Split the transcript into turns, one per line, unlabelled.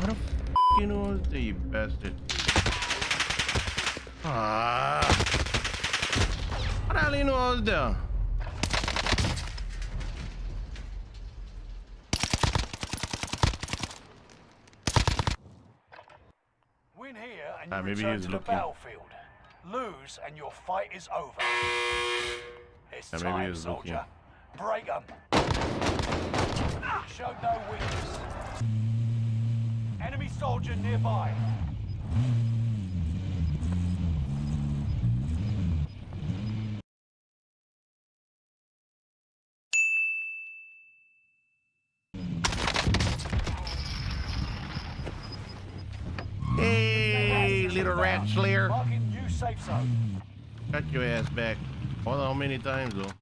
Where the fucking was you bastard? Ah. How the hell you know I was there?
Win here and you
Ah, maybe
return
he's
to
looking.
the battlefield. Lose and your fight is over. It's
Ah, maybe
time,
he's looking.
soldier. Break 'em. Show no weakness. Soldier nearby.
Hey, little rat slayer.
Marking new safe zone.
Got your ass back. Hold on, how many times though?